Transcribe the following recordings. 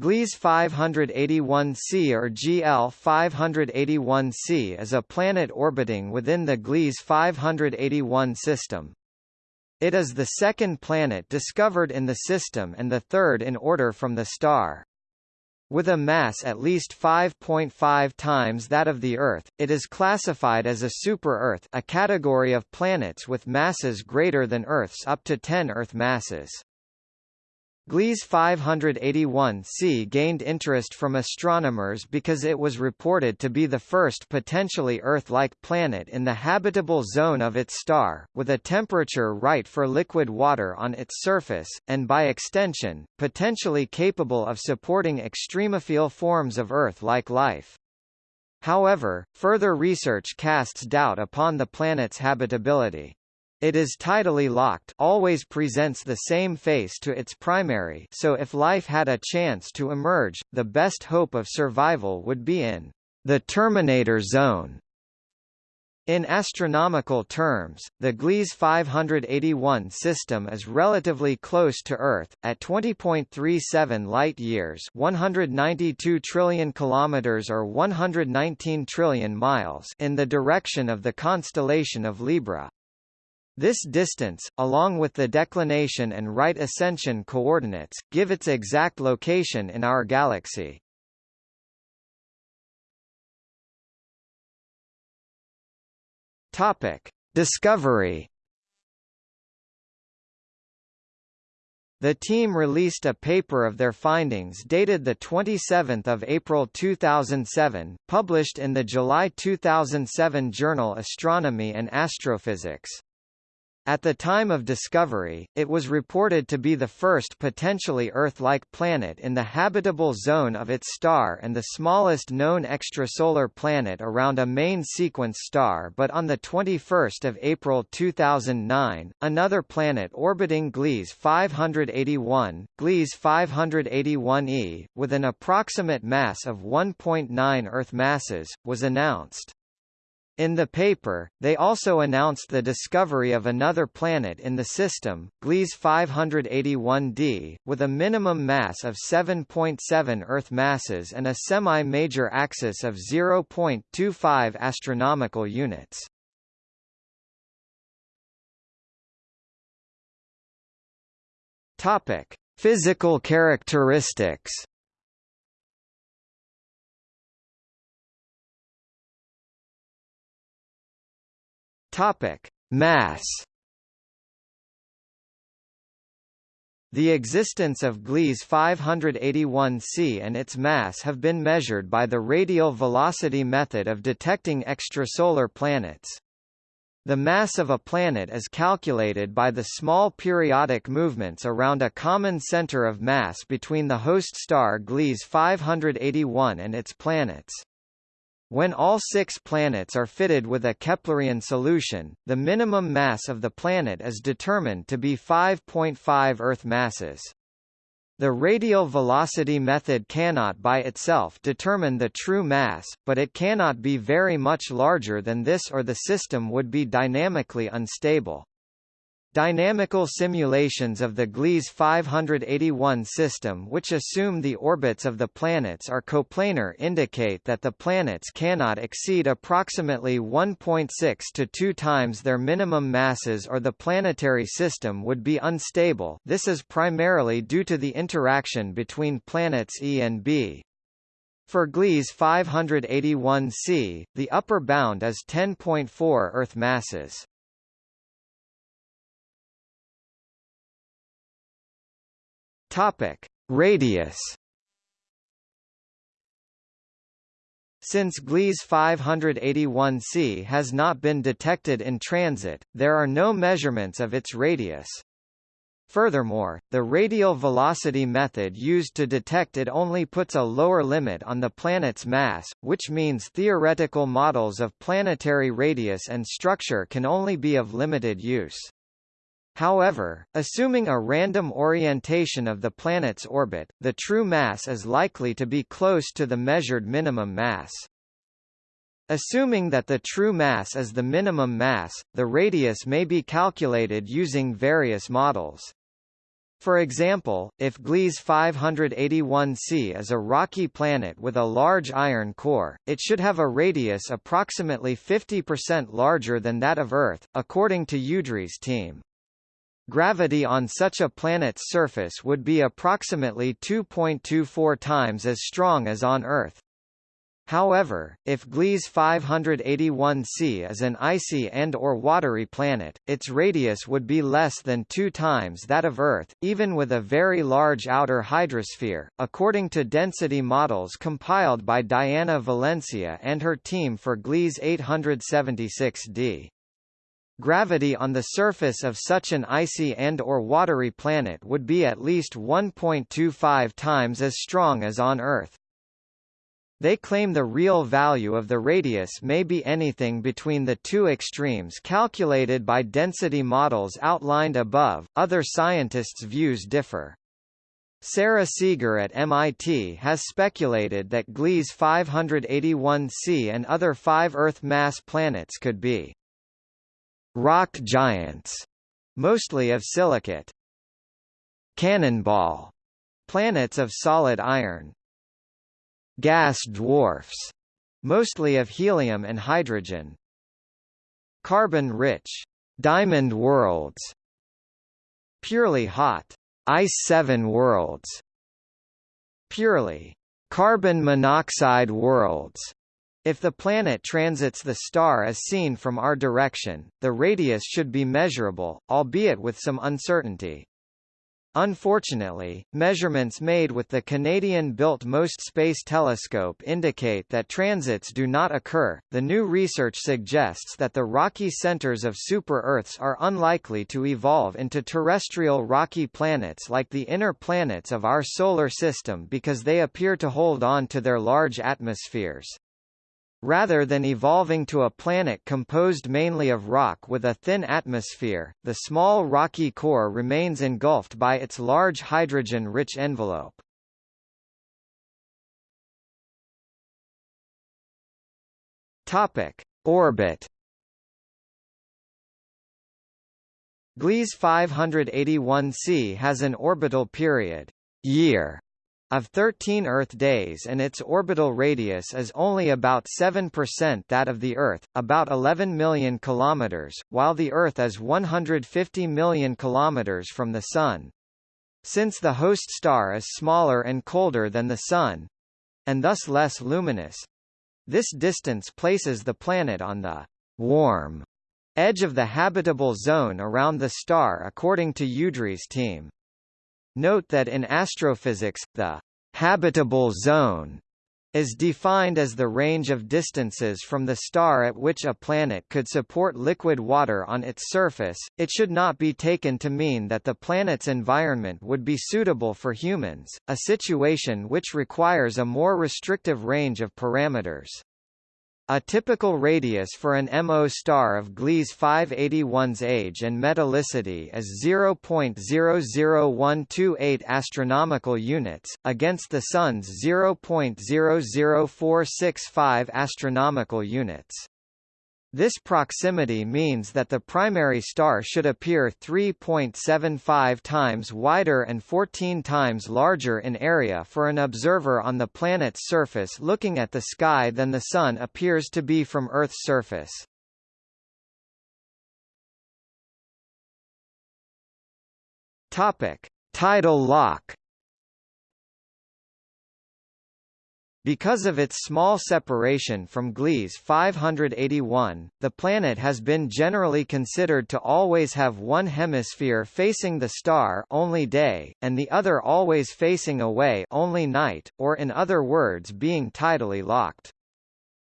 Gliese 581c or GL 581c is a planet orbiting within the Gliese 581 system. It is the second planet discovered in the system and the third in order from the star. With a mass at least 5.5 times that of the Earth, it is classified as a super-Earth a category of planets with masses greater than Earth's up to 10 Earth masses. Gliese 581c gained interest from astronomers because it was reported to be the first potentially Earth-like planet in the habitable zone of its star, with a temperature right for liquid water on its surface, and by extension, potentially capable of supporting extremophile forms of Earth-like life. However, further research casts doubt upon the planet's habitability. It is tidally locked always presents the same face to its primary so if life had a chance to emerge, the best hope of survival would be in the terminator zone. In astronomical terms, the Gliese 581 system is relatively close to Earth, at 20.37 light-years 192 trillion kilometers or 119 trillion miles in the direction of the constellation of Libra. This distance, along with the declination and right ascension coordinates, give its exact location in our galaxy. Topic: Discovery. The team released a paper of their findings dated 27 April 2007, published in the July 2007 journal Astronomy and Astrophysics. At the time of discovery, it was reported to be the first potentially Earth-like planet in the habitable zone of its star and the smallest known extrasolar planet around a main sequence star but on 21 April 2009, another planet orbiting Gliese 581, Gliese 581e, with an approximate mass of 1.9 Earth masses, was announced. In the paper, they also announced the discovery of another planet in the system, Gliese 581d, with a minimum mass of 7.7 Earth masses and a semi-major axis of 0.25 astronomical units. Topic: Physical characteristics. Topic: Mass. The existence of Gliese 581c and its mass have been measured by the radial velocity method of detecting extrasolar planets. The mass of a planet is calculated by the small periodic movements around a common center of mass between the host star Gliese 581 and its planets. When all six planets are fitted with a Keplerian solution, the minimum mass of the planet is determined to be 5.5 Earth masses. The radial velocity method cannot by itself determine the true mass, but it cannot be very much larger than this or the system would be dynamically unstable. Dynamical simulations of the Gliese 581 system which assume the orbits of the planets are coplanar indicate that the planets cannot exceed approximately 1.6 to 2 times their minimum masses or the planetary system would be unstable this is primarily due to the interaction between planets E and B. For Gliese 581c, the upper bound is 10.4 Earth masses. Topic: Radius. Since Gliese 581c has not been detected in transit, there are no measurements of its radius. Furthermore, the radial velocity method used to detect it only puts a lower limit on the planet's mass, which means theoretical models of planetary radius and structure can only be of limited use. However, assuming a random orientation of the planet's orbit, the true mass is likely to be close to the measured minimum mass. Assuming that the true mass is the minimum mass, the radius may be calculated using various models. For example, if Gliese 581c is a rocky planet with a large iron core, it should have a radius approximately 50% larger than that of Earth, according to Udry's team. Gravity on such a planet's surface would be approximately 2.24 times as strong as on Earth. However, if Gliese 581c is an icy and or watery planet, its radius would be less than two times that of Earth, even with a very large outer hydrosphere, according to density models compiled by Diana Valencia and her team for Gliese 876d. Gravity on the surface of such an icy and or watery planet would be at least 1.25 times as strong as on Earth. They claim the real value of the radius may be anything between the two extremes calculated by density models outlined above. Other scientists' views differ. Sarah Seager at MIT has speculated that Gliese 581c and other five Earth mass planets could be rock giants, mostly of silicate, cannonball planets of solid iron, gas dwarfs, mostly of helium and hydrogen. Carbon-rich, diamond worlds. Purely hot, ice seven worlds. Purely carbon monoxide worlds. If the planet transits the star as seen from our direction, the radius should be measurable, albeit with some uncertainty. Unfortunately, measurements made with the Canadian-built MOST Space Telescope indicate that transits do not occur. The new research suggests that the rocky centers of super-Earths are unlikely to evolve into terrestrial rocky planets like the inner planets of our solar system because they appear to hold on to their large atmospheres. Rather than evolving to a planet composed mainly of rock with a thin atmosphere, the small rocky core remains engulfed by its large hydrogen-rich envelope. Topic: Orbit. Gliese 581c has an orbital period year of 13 Earth days and its orbital radius is only about 7% that of the Earth, about 11 million kilometers, while the Earth is 150 million kilometers from the Sun. Since the host star is smaller and colder than the Sun, and thus less luminous, this distance places the planet on the warm edge of the habitable zone around the star according to Udry's team. Note that in astrophysics, the habitable zone is defined as the range of distances from the star at which a planet could support liquid water on its surface. It should not be taken to mean that the planet's environment would be suitable for humans, a situation which requires a more restrictive range of parameters. A typical radius for an MO star of Gliese 581's age and metallicity is 0.00128 astronomical units, against the Sun's 0.00465 astronomical units. This proximity means that the primary star should appear 3.75 times wider and 14 times larger in area for an observer on the planet's surface looking at the sky than the Sun appears to be from Earth's surface. Topic: Tidal lock Because of its small separation from Gliese 581, the planet has been generally considered to always have one hemisphere facing the star only day, and the other always facing away only night, or in other words being tidally locked.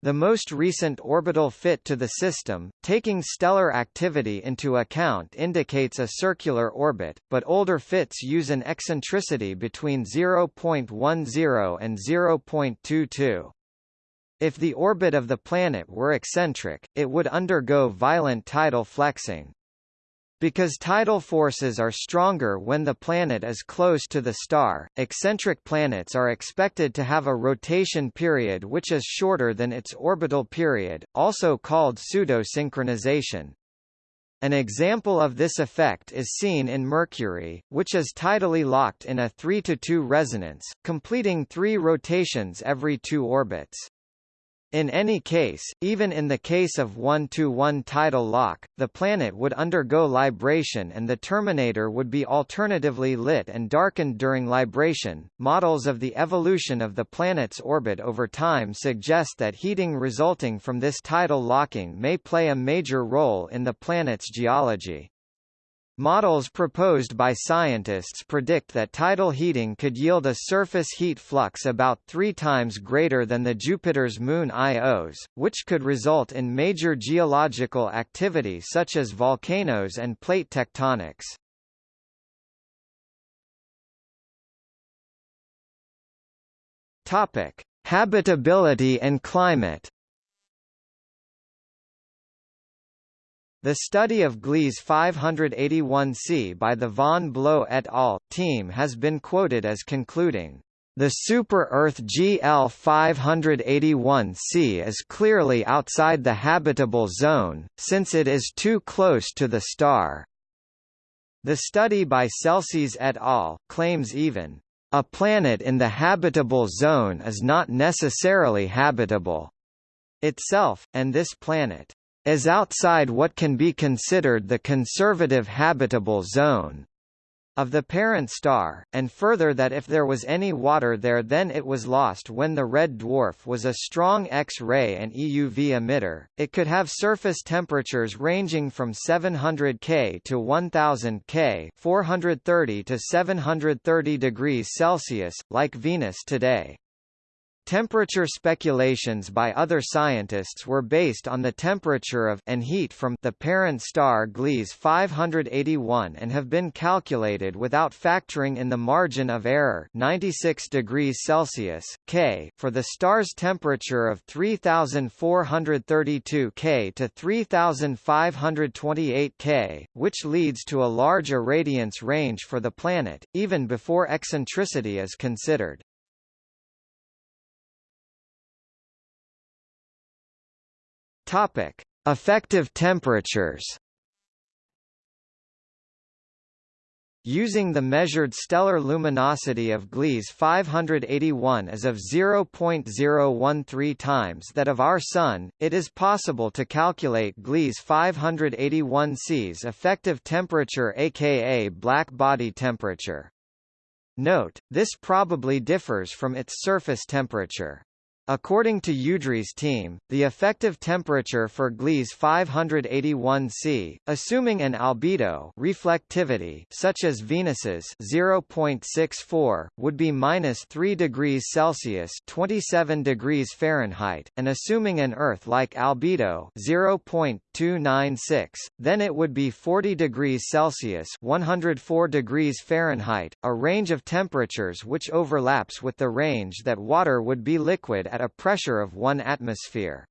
The most recent orbital fit to the system, taking stellar activity into account indicates a circular orbit, but older fits use an eccentricity between 0.10 and 0.22. If the orbit of the planet were eccentric, it would undergo violent tidal flexing. Because tidal forces are stronger when the planet is close to the star, eccentric planets are expected to have a rotation period which is shorter than its orbital period, also called pseudo-synchronization. An example of this effect is seen in Mercury, which is tidally locked in a 3–2 resonance, completing three rotations every two orbits. In any case, even in the case of 1-to-1 tidal lock, the planet would undergo libration and the terminator would be alternatively lit and darkened during libration. Models of the evolution of the planet's orbit over time suggest that heating resulting from this tidal locking may play a major role in the planet's geology. Models proposed by scientists predict that tidal heating could yield a surface heat flux about three times greater than the Jupiter's moon Io's, which could result in major geological activity such as volcanoes and plate tectonics. Habitability and climate. The study of Gliese 581c by the von Bloh et al. team has been quoted as concluding, "...the super-Earth GL 581c is clearly outside the habitable zone, since it is too close to the star." The study by Selsis et al. claims even, "...a planet in the habitable zone is not necessarily habitable." itself, and this planet is outside what can be considered the conservative habitable zone of the parent star, and further that if there was any water there then it was lost when the red dwarf was a strong X-ray and EUV emitter. It could have surface temperatures ranging from 700 K to 1000 K, 430 to 730 degrees Celsius, like Venus today. Temperature speculations by other scientists were based on the temperature of and heat from the parent star Gliese 581 and have been calculated without factoring in the margin of error 96 degrees Celsius K for the star's temperature of 3432 K to 3528 K, which leads to a large irradiance range for the planet, even before eccentricity is considered. Topic: Effective temperatures. Using the measured stellar luminosity of Gliese 581 as of 0.013 times that of our Sun, it is possible to calculate Gliese 581c's effective temperature aka black body temperature. Note, this probably differs from its surface temperature. According to Udry's team, the effective temperature for Gliese 581c, assuming an albedo reflectivity such as Venus's 0.64, would be minus 3 degrees Celsius 27 degrees Fahrenheit, and assuming an Earth-like albedo 0.296, then it would be 40 degrees Celsius 104 degrees Fahrenheit, a range of temperatures which overlaps with the range that water would be liquid at a pressure of 1 atmosphere.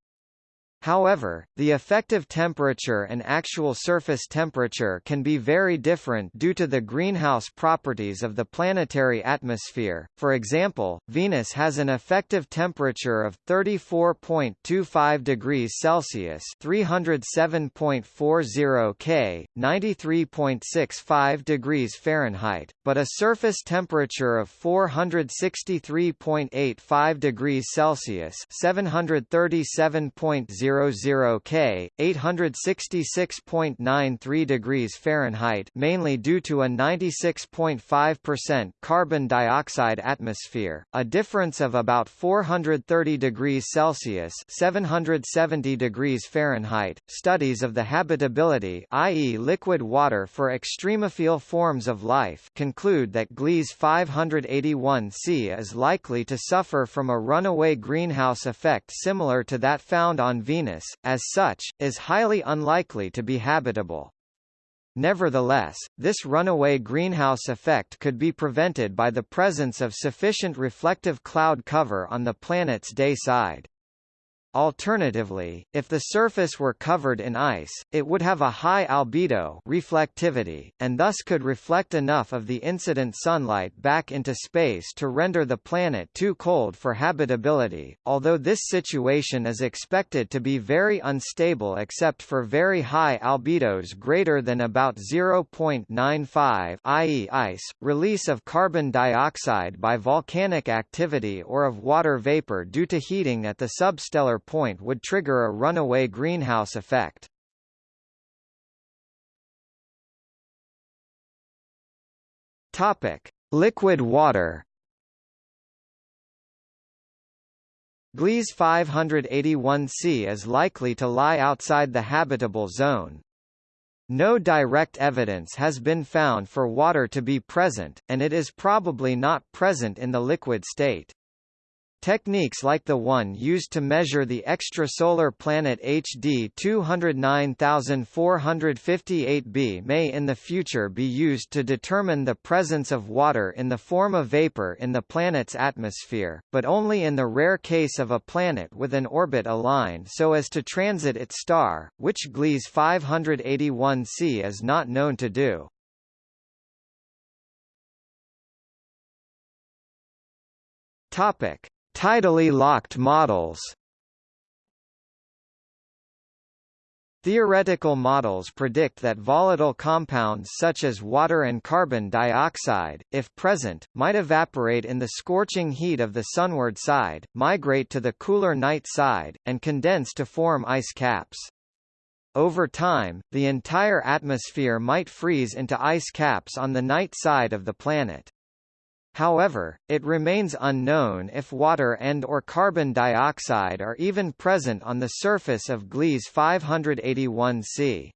However, the effective temperature and actual surface temperature can be very different due to the greenhouse properties of the planetary atmosphere. For example, Venus has an effective temperature of 34.25 degrees Celsius (307.40 K, 93.65 degrees Fahrenheit), but a surface temperature of 463.85 degrees Celsius (737.0 00 K, 866.93 degrees Fahrenheit mainly due to a 96.5% carbon dioxide atmosphere, a difference of about 430 degrees Celsius 770 degrees Fahrenheit. Studies of the habitability i.e. liquid water for extremophile forms of life conclude that Gliese 581c is likely to suffer from a runaway greenhouse effect similar to that found on Venus Venus, as such, is highly unlikely to be habitable. Nevertheless, this runaway greenhouse effect could be prevented by the presence of sufficient reflective cloud cover on the planet's day side. Alternatively, if the surface were covered in ice, it would have a high albedo reflectivity, and thus could reflect enough of the incident sunlight back into space to render the planet too cold for habitability, although this situation is expected to be very unstable except for very high albedos greater than about 0.95 i.e. ice, release of carbon dioxide by volcanic activity or of water vapor due to heating at the substellar point would trigger a runaway greenhouse effect. Topic: Liquid water. Gliese 581c is likely to lie outside the habitable zone. No direct evidence has been found for water to be present, and it is probably not present in the liquid state. Techniques like the one used to measure the extrasolar planet HD 209458b may in the future be used to determine the presence of water in the form of vapor in the planet's atmosphere, but only in the rare case of a planet with an orbit aligned so as to transit its star, which Gliese 581c is not known to do. Topic Tidally locked models Theoretical models predict that volatile compounds such as water and carbon dioxide, if present, might evaporate in the scorching heat of the sunward side, migrate to the cooler night side, and condense to form ice caps. Over time, the entire atmosphere might freeze into ice caps on the night side of the planet. However, it remains unknown if water and or carbon dioxide are even present on the surface of Gliese 581c.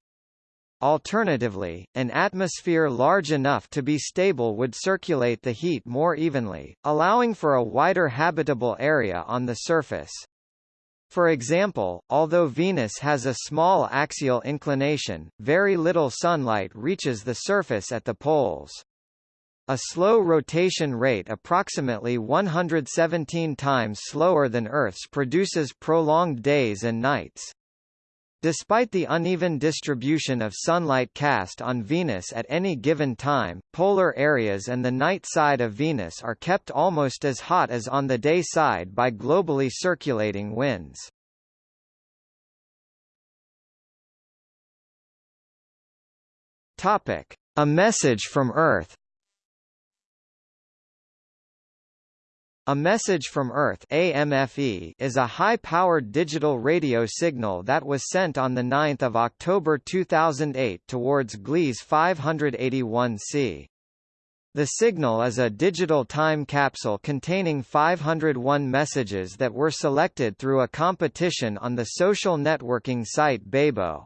Alternatively, an atmosphere large enough to be stable would circulate the heat more evenly, allowing for a wider habitable area on the surface. For example, although Venus has a small axial inclination, very little sunlight reaches the surface at the poles. A slow rotation rate approximately 117 times slower than Earth's produces prolonged days and nights. Despite the uneven distribution of sunlight cast on Venus at any given time, polar areas and the night side of Venus are kept almost as hot as on the day side by globally circulating winds. A message from Earth A message from Earth AMFE is a high-powered digital radio signal that was sent on 9 October 2008 towards Gliese 581c. The signal is a digital time capsule containing 501 messages that were selected through a competition on the social networking site Bebo.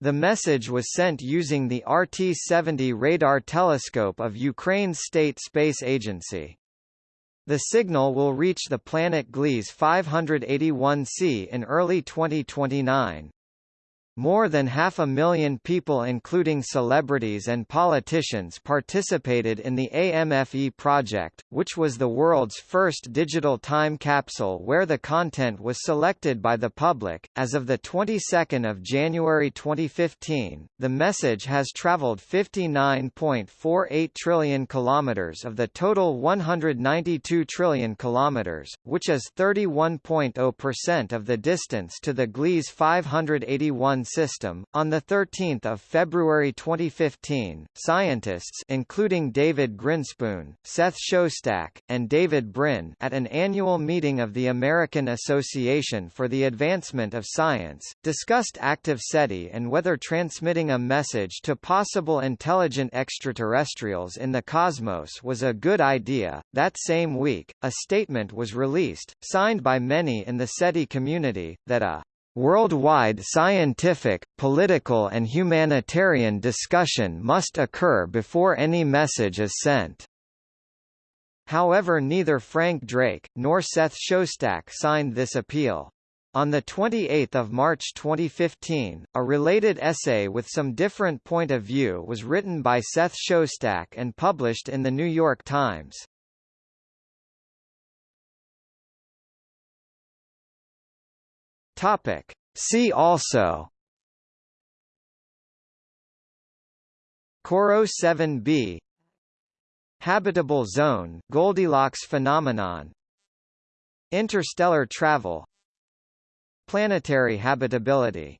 The message was sent using the RT-70 radar telescope of Ukraine's State Space Agency. The signal will reach the planet Gliese 581c in early 2029. More than half a million people including celebrities and politicians participated in the AMFE project, which was the world's first digital time capsule where the content was selected by the public. As of the 22nd of January 2015, the message has traveled 59.48 trillion kilometers of the total 192 trillion kilometers, which is 31.0% of the distance to the Gliese 581 system. On the 13th of February 2015, scientists including David Grinspoon, Seth Shostak, and David Brin at an annual meeting of the American Association for the Advancement of Science, discussed active SETI and whether transmitting a message to possible intelligent extraterrestrials in the cosmos was a good idea. That same week, a statement was released, signed by many in the SETI community, that a Worldwide scientific, political and humanitarian discussion must occur before any message is sent. However neither Frank Drake, nor Seth Shostak signed this appeal. On 28 March 2015, a related essay with some different point of view was written by Seth Shostak and published in The New York Times. Topic. See also. CoRoT 7b Habitable zone. Goldilocks phenomenon. Interstellar travel. Planetary habitability